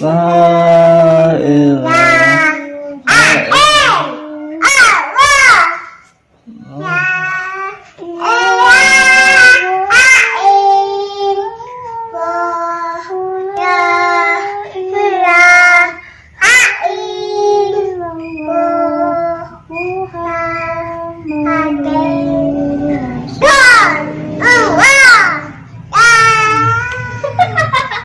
La